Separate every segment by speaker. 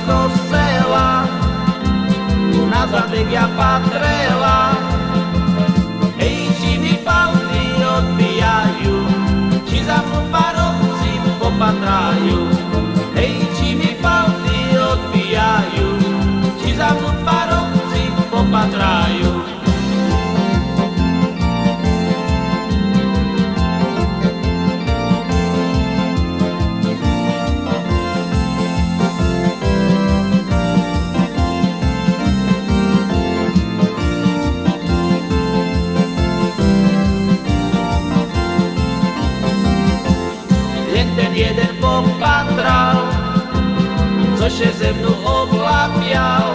Speaker 1: skosela Nazad ja patrela Ejci mi palci odbijaju Ci za mu parowci patraio. Cože zemnu oblapial.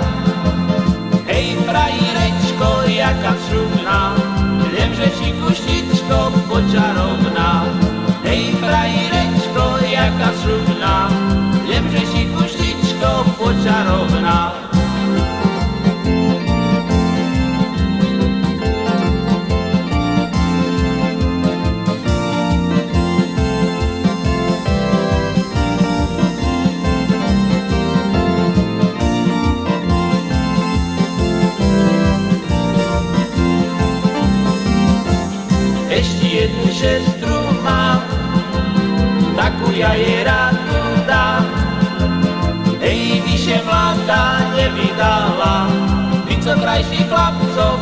Speaker 1: Hej, frajírečko, jaká šumná, viem, že či kuštičko počarovná. Hej, frajírečko, jaká šumná, viem, že či kuštičko počarovná. Ešte jednu sestru mám, takú ja jej rádu dám. Hej, vyše mladá nevydala, co krajších chlapcov.